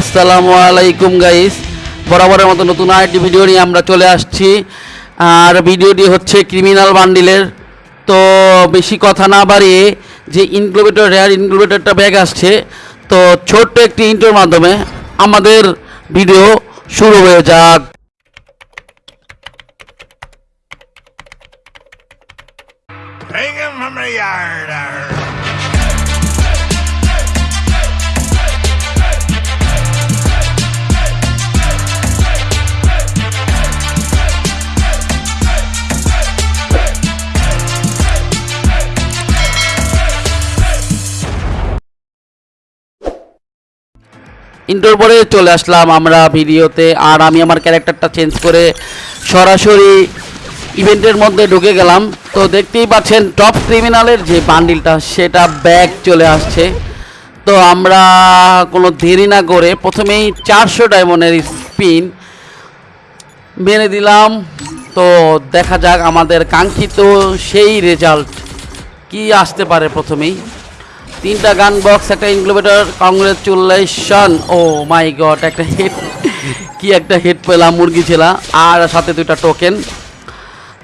আসসালামু আলাইকুম গাইস বরাবরের মতো নতুন আরেকটি ভিডিও নিয়ে আমরা চলে আসছি। আর ভিডিওটি হচ্ছে ক্রিমিনাল বান্ডিলের তো বেশি কথা না বাড়িয়ে যে ইনক্লুবেটর রেয়ার ইনক্লুবেটরটা ব্যাগ আসছে, তো ছোট্ট একটি ইন্টোর মাধ্যমে আমাদের ভিডিও শুরু হয়ে যাক। Take him from the yard. ইন্টোর পরে চলে আসলাম আমরা ভিডিওতে। আর আমি আমার ক্যারেক্টারটা চেঞ্জ করে সরাসরি ইভেন্টের মধ্যে ঢুকে গেলাম। তো দেখতেই পাচ্ছেন টপ ক্রিমিনালের যে বান্ডিলটা সেটা ব্যাগ চলে আসছে। তো আমরা কোনো দেরি না করে প্রথমেই চারশো ডায়মন্ডের স্পিন মেরে দিলাম। তো দেখা যাক আমাদের কাঙ্ক্ষিত সেই রেজাল্ট কি আসতে পারে প্রথমেই। তিনটা গান বক্স একটা incubator congratulation oh my god একটা হেড কি একটা হেড পেলাম, মুরগি ছেলা। আর সাথে দুইটা টোকেন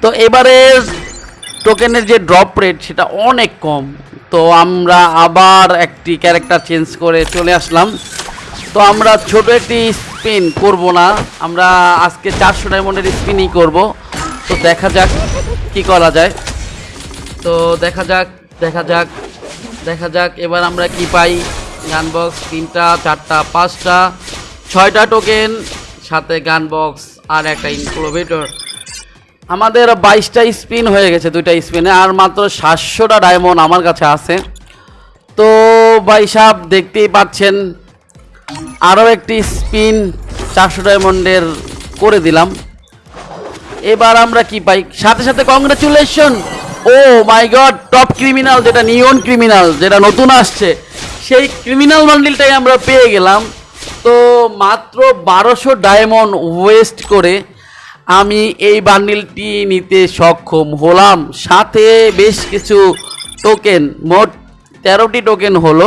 তো এবারে টোকেনের যে ড্রপ রেট সেটা অনেক কম। তো আমরা আবার একটি ক্যারেক্টার চেঞ্জ করে চলে আসলাম। তো আমরা ছোট একটি স্পিন করব না। আমরা আজকে চারশো ডায়মন্ডের স্পিনই করব। তো দেখা যাক কি করা যায়। তো দেখা যাক দেখা যাক। দেখা যাক, এবার আমরা কি পাই। গান বক্স তিনটা, চারটা, পাঁচটা, ছয়টা টোকেন সাথে গান বক্স আর একটা ইনক্লোভেটর আমাদের বাইশটা স্পিন হয়ে গেছে দুইটা স্পিনে আর মাত্র সাতশোটা ডায়মন্ড আমার কাছে আছে। তো ভাই সাহেব দেখতেই পাচ্ছেন, আরও একটি স্পিন চারশো ডায়মন্ডের করে দিলাম। এবার আমরা কি পাই? সাথে সাথে congratulation oh my god, top criminal যেটা, নিয়ন ক্রিমিনাল যেটা নতুন আসছে, সেই ক্রিমিনাল বান্ডিলটাই আমরা পেয়ে গেলাম। তো মাত্র বারোশো ডায়মন্ড ওয়েস্ট করে আমি এই বান্ডিলটি নিতে সক্ষম হলাম। সাথে বেশ কিছু টোকেন মোট তেরোটি টোকেন হলো।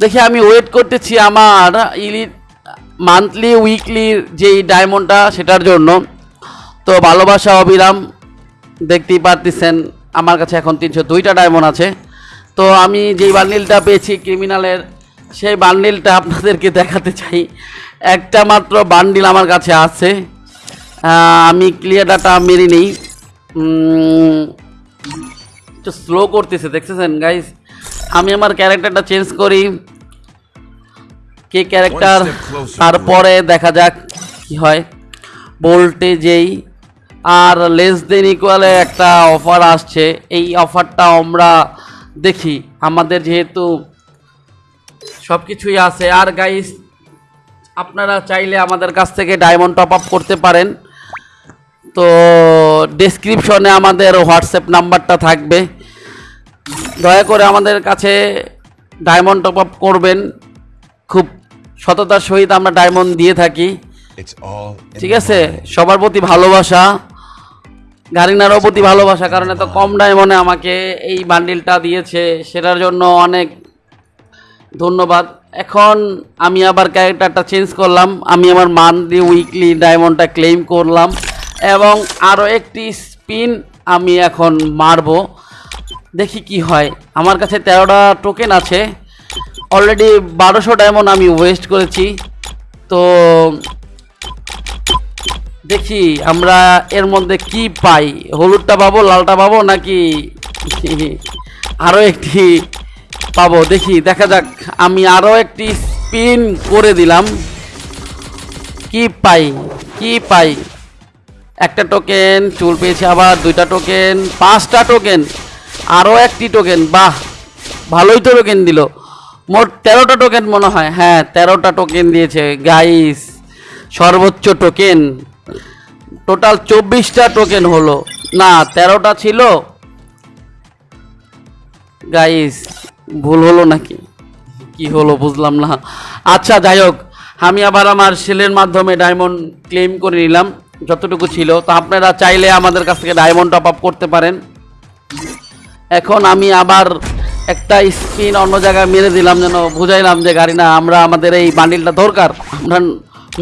দেখি, আমি ওয়েট করতেছি আমার ইলি মান্থলি উইকলির যেই ডায়মন্ডটা, সেটার জন্য। তো ভালোবাসা, অবিরাম। দেখতেই পারতেছেন আমার কাছে এখন তিনশো দুইটা ডায়মন্ড আছে। তো আমি যেই বান্ডিলটা পেয়েছি ক্রিমিনালের সেই বান্ডিলটা আপনাদেরকে দেখাতে চাই। একটা মাত্র বান্ডিল আমার কাছে আছে। আমি ক্লিয়ার ডাটা মেরে নেই। একটু স্লো করতেছে দেখতেছেন গাইস আমি আমার ক্যারেক্টারটা চেঞ্জ করি। কে ক্যারেক্টার তারপরে দেখা যাক কি হয়। ভোল্টেজেই আর লেস দেন ইকুয়ালে একটা অফার আসছে। এই অফারটা আমরা দেখি। আমাদের যেহেতু সব কিছুই আছে। আর গাইস আপনারা চাইলে আমাদের কাছ থেকে ডায়মন্ড টপ আপ করতে পারেন। তো ডেসক্রিপশনে আমাদের হোয়াটসঅ্যাপ নাম্বারটা থাকবে। দয়া করে আমাদের কাছে ডায়মন্ড টপ আপ করবেন। খুব সততার সহিত আমরা ডায়মন্ড দিয়ে থাকি। ঠিক আছে? সবার প্রতি ভালোবাসা। গারিনারও প্রতি ভালোবাসা, কারণ এত কম ডায়মন্ডে আমাকে এই বান্ডিলটা দিয়েছে। সেটার জন্য অনেক ধন্যবাদ। এখন আমি আবার ক্যারেক্টারটা চেঞ্জ করলাম। আমি আমার মান্থলি উইকলি ডায়মন্ডটা ক্লেম করলাম। এবং আরও একটি স্পিন আমি এখন মারবো। দেখি কি হয়। আমার কাছে তেরোটা টোকেন আছে। অলরেডি বারোশো ডায়মন্ড আমি ওয়েস্ট করেছি। তো দেখি আমরা এর মধ্যে কি পাই? হলুদটা পাবো, লালটা পাবো নাকি? আরও একটি পাবো। দেখি, দেখা যাক। আমি আরও একটি স্পিন করে দিলাম। কি পাই? কি পাই? একটা টোকেন চুল পেয়েছি আবার দুইটা টোকেন পাঁচটা টোকেন আরও একটি টোকেন বাহ, ভালোই তো টোকেন দিল। মোট তেরোটা টোকেন মনে হয়। হ্যাঁ তেরোটা টোকেন দিয়েছে। গাইস সর্বোচ্চ টোকেন টোটাল চব্বিশটা টোকেন হলো। না, তেরোটা ছিল। গাইস ভুল হলো নাকি? কি হলো বুঝলাম না। আচ্ছা যাই হোক, আমি আবার আমার সেলের মাধ্যমে ডায়মন্ড ক্লেম করে নিলাম, যতটুকু ছিল। তো আপনারা চাইলে আমাদের কাছ থেকে ডায়মন্ড টপ আপ করতে পারেন। এখন আমি আবার একটা স্পিন অন্য জায়গায় মেরে দিলাম, যেন বুঝাইলাম যে গাড়ি না আমরা আমাদের এই বান্ডিলটা দরকার। আমরা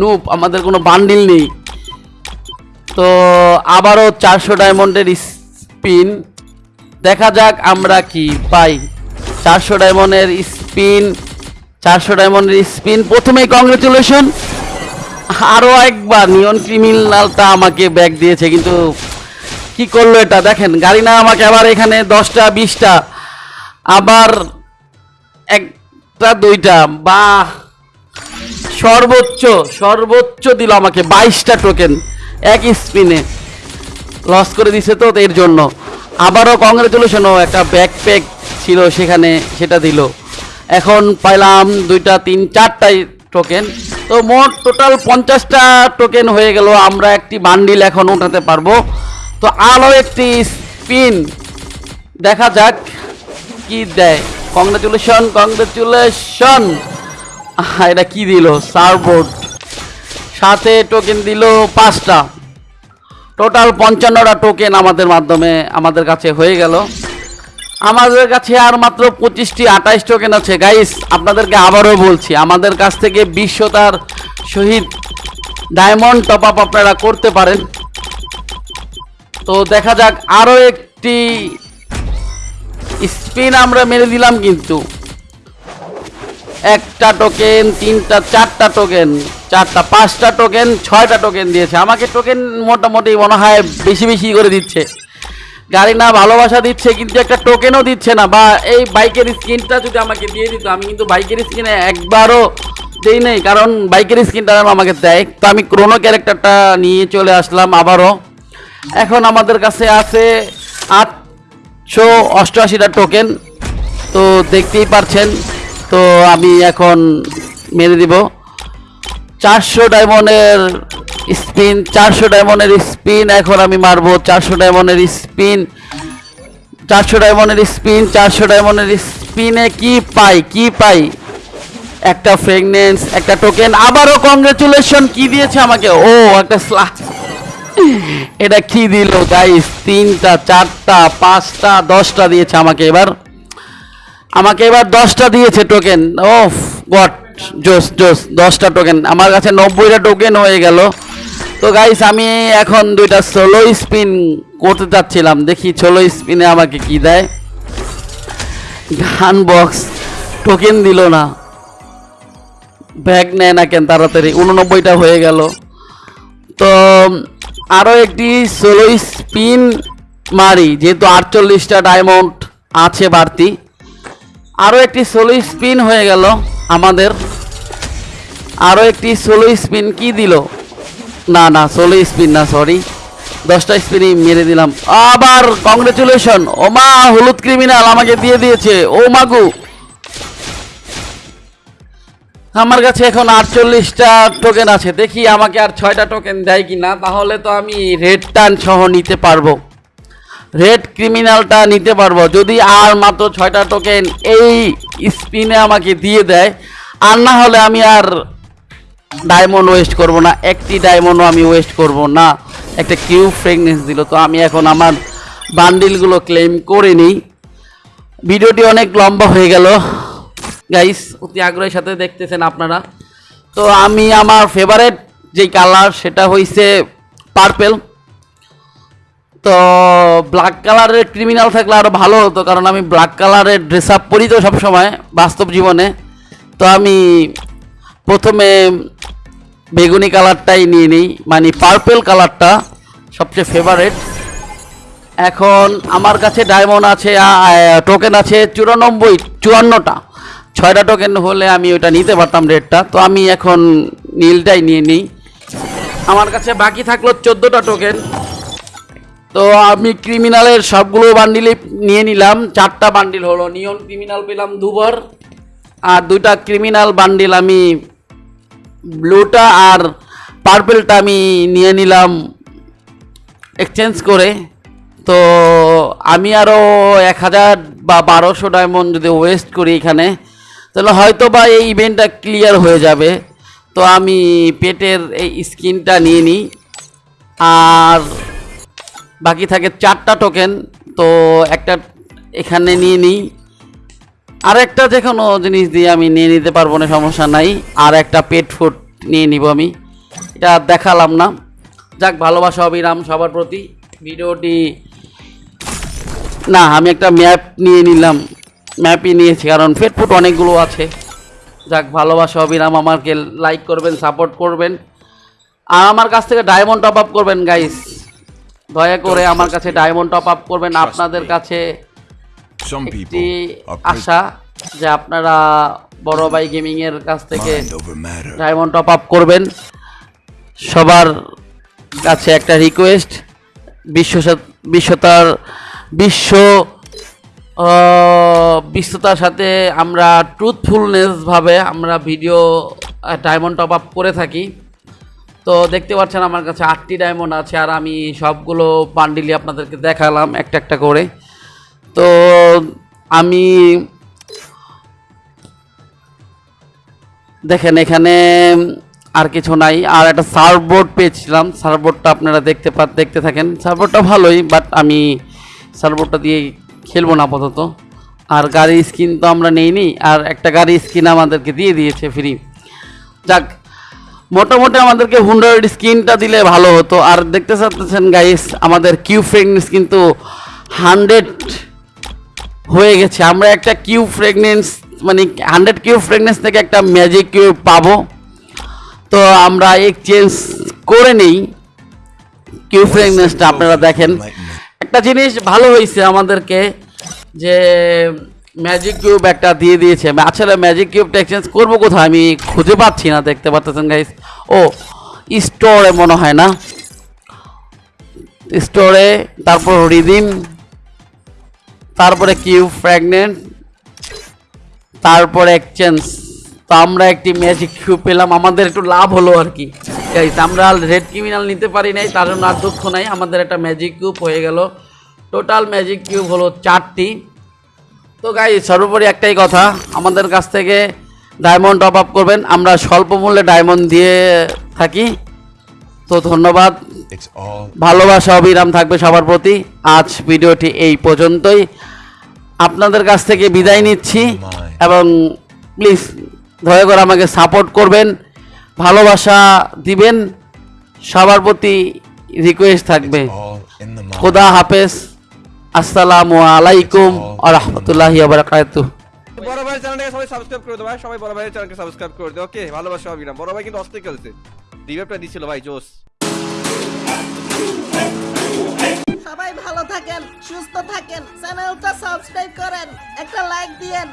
নুপ আমাদের কোনো বান্ডিল নেই। তো আবারও চারশো ডায়মন্ডের স্পিন। দেখা যাক আমরা কি পাই। চারশো ডায়মন্ডের স্পিন, চারশো ডায়মন্ডের স্পিন। প্রথমেই কংগ্রেচুলেশন। আরও একবার নিয়ন ক্রিমিনালটা আমাকে ব্যাগ দিয়েছে, কিন্তু কি করল এটা? দেখেন গাড়ি না আমাকে আবার এখানে দশটা, বিশটা, আবার একটা, দুইটা বা সর্বোচ্চ সর্বোচ্চ দিল আমাকে, বাইশটা টোকেন এক স্পিনে। লস করে দিছে তো এর জন্য। আবারও কংগ্রেচুলেশন ও একটা ব্যাকপ্যাক ছিল সেখানে সেটা দিল। এখন পাইলাম দুইটা, তিন, চারটাই টোকেন তো মোট টোটাল পঞ্চাশটা টোকেন হয়ে গেল। আমরা একটি বান্ডিল এখন উঠাতে পারব। তো আরও একটি স্পিন দেখা যাক কি দেয়। কংগ্রেচুলেশন কংগ্রেচুলেশন এটা কি দিল? সারবোর্ড সাথে টোকেন দিল পাঁচটা। টোটাল পঞ্চান্নটা টোকেন আমাদের মাধ্যমে আমাদের কাছে হয়ে গেল। আমাদের কাছে আর মাত্র পঁচিশটি আঠাইশ টোকেন আছে। গাইস আপনাদেরকে আবারও বলছি, আমাদের কাছ থেকে বিশ্বতার সহিত ডায়মন্ড টপ আপ আপনারা করতে পারেন। তো দেখা যাক, আরও একটি স্পিন আমরা মেরে দিলাম কিন্তু। একটা টোকেন তিনটা, চারটা টোকেন চারটা, পাঁচটা টোকেন ছয়টা টোকেন দিয়েছে। আমাকে টোকেন মোটামুটি মনে হয় বেশি বেশি করে দিচ্ছে। গাড়ি না ভালোবাসা দিচ্ছে, কিন্তু একটা টোকেনও দিচ্ছে না। বা এই বাইকের স্ক্রিনটা যদি আমাকে দিয়ে দিত, আমি কিন্তু বাইকের স্ক্রিনে একবারও দেই নেই, কারণ বাইকের স্ক্রিনটা আমাকে দেয়। তো আমি ক্রোনো ক্যারেক্টারটা নিয়ে চলে আসলাম আবারও। এখন আমাদের কাছে আছে আটশো অষ্টআশিটা টোকেন তো দেখতেই পারছেন তো আমি এখন মেরে দিব। চারশো ডায়মন্ডের স্পিন, চারশো ডায়মন্ডের স্পিন, এখন আমি মারবো। চারশো ডায়মন্ডের স্পিন, চারশো ডায়মন্ডের স্পিন, চারশো ডায়মন্ডের স্পিনে কি পাই কি পাই? একটা ফ্রেগনেন্স একটা টোকেন আবারও কংগ্রেচুলেশন কি দিয়েছে আমাকে? ও, একটা এটা কি দিল গাইস তিনটা, চারটা, পাঁচটা, দশটা দিয়েছে আমাকে এবার। আমাকে এবার দশটা দিয়েছে টোকেন ও গট জোস জোস, দশটা টোকেন আমার কাছে নব্বইটা টোকেন হয়ে গেল। তো গাইস আমি এখন দুইটা ষোলো স্পিন করতে চাচ্ছিলাম। দেখি ষোলো স্পিনে আমাকে কি দেয়। গান বক্স টোকেন দিল না। ব্যাগ নেয় না কেন তাড়াতাড়ি? উননব্বইটা হয়ে গেল। তো আরও একটি ষোলো স্পিন মারি। যেহেতু আটচল্লিশটা ডায়মন্ড আছে বাড়তি। আরও একটি ষোলো স্পিন হয়ে গেল আমাদের। আরও একটি ষোলো স্পিন কি দিল? না না ষোলো স্পিন না সরি দশটা স্পিনই মেরে দিলাম। আবার কংগ্রেচুলেশন ও মা, হলুদ ক্রিমিনাল আমাকে দিয়ে দিয়েছে। ও মাগু আমার কাছে এখন আটচল্লিশটা টোকেন আছে। দেখি আমাকে আর ছয়টা টোকেন দেয় কি না তাহলে তো আমি রেড টান সহ নিতে পারব। ক্রিমিনালটা নিতে পারব। যদি আর মাত্র ছয়টা টোকেন এই স্পিনে আমাকে দিয়ে দেয়, আর না হলে আমি আর ডায়মন্ড ওয়েস্ট করব না। একটি ডায়মন্ডও আমি ওয়েস্ট করব না। একটা কিউ ফ্রেগনেন্স দিল। তো আমি এখন আমার বান্ডিলগুলো ক্লেম করে নিই। ভিডিওটি অনেক লম্বা হয়ে গেল। গাইস অতি আগ্রহের সাথে দেখতেছেন আপনারা। তো আমি আমার ফেভারেট যেই কালার সেটা হইছে পার্পেল তো ব্ল্যাক কালারের ক্রিমিনাল থাকলে আরও ভালো হতো, কারণ আমি ব্ল্যাক কালারের ড্রেস আপ পরি তো সবসময়, বাস্তব জীবনে। তো আমি প্রথমে বেগুনি কালারটাই নিয়ে নিই মানে পার্পেল কালারটা সবচেয়ে ফেভারেট এখন আমার কাছে ডায়মন্ড আছে টোকেন আছে চুরানব্বই, চুয়ান্নটা। ছয়টা টোকেন হলে আমি ওটা নিতে পারতাম রেটটা তো আমি এখন নীলটাই নিয়ে নিই। আমার কাছে বাকি থাকল চোদ্দোটা টোকেন তো আমি ক্রিমিনালের সবগুলো বান্ডিলই নিয়ে নিলাম। চারটা বান্ডিল হলো, নিয়ন ক্রিমিনাল পেলাম দুবার, আর দুইটা ক্রিমিনাল বান্ডিল আমি ব্লুটা আর পার্পেলটা আমি নিয়ে নিলাম এক্সচেঞ্জ করে। তো আমি আরও এক হাজার বা বারোশো ডায়মন্ড যদি ওয়েস্ট করি এখানে, তাহলে হয়তো বা এই ইভেন্টটা ক্লিয়ার হয়ে যাবে। তো আমি পেটের এই স্কিনটা নিয়ে নিই। আর বাকি থাকে চারটা টোকেন তো একটা এখানে নিয়ে নিই। আর একটা যে কোনো জিনিস দিয়ে আমি নিয়ে নিতে পারব না সমস্যা নাই। আর একটা পেট ফুড নিয়ে নিব আমি। এটা দেখালাম না। যাক, ভালোবাসা, অবিরাম সবার প্রতি। ভিডিওটি না, আমি একটা ম্যাপ নিয়ে নিলাম। ম্যাপই নিয়েছি, কারণ পেট ফুড অনেকগুলো আছে। যাক, ভালোবাসা, অবিরাম আমাকে লাইক করবেন সাপোর্ট করবেন। আর আমার কাছ থেকে ডায়মন্ড টপ আপ করবেন গাইস দয়া করে আমার কাছে ডায়মন্ড টপ আপ করবেন আপনাদের কাছে একটি আশা যে আপনারা বড় ভাই গেমিং এর কাছ থেকে. ডায়মন্ড টপ আপ করবেন। সবার কাছে একটা রিকোয়েস্ট বিশ্ব বিশ্বতার বিশ্ব বিশ্বতার সাথে আমরা ট্রুথফুলনেস ভাবে আমরা ভিডিও ডায়মন্ড টপ আপ করে থাকি। তো দেখতে পাচ্ছেন আমার কাছে আটটি ডায়মন্ড আছে আর আমি সবগুলো পান্ডিলি আপনাদেরকে দেখালাম, একটা একটা করে। তো আমি দেখেন এখানে আর কিছু নাই, আর একটা সার্ফবোর্ড পেয়েছিলাম। সার্ভবোর্ডটা আপনারা দেখতে পা দেখতে থাকেন। সার্ফবোর্ডটা ভালোই বাট আমি সার্ভবোর্ডটা দিয়ে খেলব না আপাতত। আর গাড়ির স্কিন তো আমরা নেইনি, আর একটা গাড়ির স্কিন আমাদেরকে দিয়ে দিয়েছে ফ্রি যাক মোটামুটি আমাদেরকে হুন্ড্রেড স্কিনটা দিলে ভালো হতো। আর দেখতে চাচ্ছেন গাইস আমাদের কিউ ফ্রেগনেন্স কিন্তু হান্ড্রেড হয়ে গেছে। আমরা একটা কিউ ফ্রেগনেন্স মানে হান্ড্রেড কিউ ফ্রেগনেন্স থেকে একটা ম্যাজিক কিউ পাবো। তো আমরা এক্সচেঞ্জ করে নেই কিউ ফ্রেগনেন্সটা আপনারা দেখেন। একটা জিনিস ভালো হয়েছে আমাদেরকে যে ম্যাজিক কিউব একটা দিয়ে দিয়েছে। আসলে ম্যাজিক কিউবটা এক্সচেঞ্জ করব কোথায়? আমি খুঁজে পাচ্ছি না, দেখতে পাচ্ছেন গাইস ও স্টোরে মনে হয় না। স্টোরে তারপর রিদিম তারপরে কিউ ফ্র্যাগনেন্ট তারপরে এক্সচেঞ্জ তো আমরা একটি ম্যাজিক কিউব পেলাম। আমাদের একটু লাভ হলো আর কি। গাইস আমরা রেড ক্রিমিনাল নিতে পারি নাই, তার জন্য আর দুঃখ নাই। আমাদের একটা ম্যাজিক কিউব হয়ে গেল। টোটাল ম্যাজিক কিউব হলো চারটি। তো গাই সর্বোপরি একটাই কথা আমাদের কাছ থেকে ডায়মন্ড টপ আপ করবেন। আমরা স্বল্প মূল্যে ডায়মন্ড দিয়ে থাকি। তো ধন্যবাদ। ভালোবাসা অবিরাম থাকবে সবার প্রতি। আজ ভিডিওটি এই পর্যন্তই। আপনাদের কাছ থেকে বিদায় নিচ্ছি এবং প্লিজ দয়া করে আমাকে সাপোর্ট করবেন ভালোবাসা দিবেন। সবার প্রতি রিকোয়েস্ট থাকবে. খোদা হাফেজ। আসসালামু আলাইকুম আ রহমতুল্লাহি বারাকাতুহ। বড় ভাই চ্যানেলটাকে সবাই সাবস্ক্রাইব করে দেবো ভাই। সবাই বড় ভাইয়ের চ্যানেলকে সাবস্ক্রাইব করে দেবো ওকে ভালোবাসা অবিরাম বড় ভাই কিন্তু অস্থির খেলছে। রিভেপটা দিছিল ভাই জোস সবাই ভালো থাকেন সুস্থ থাকেন চ্যানেলটা সাবস্ক্রাইব করেন একটা লাইক দিয়েন।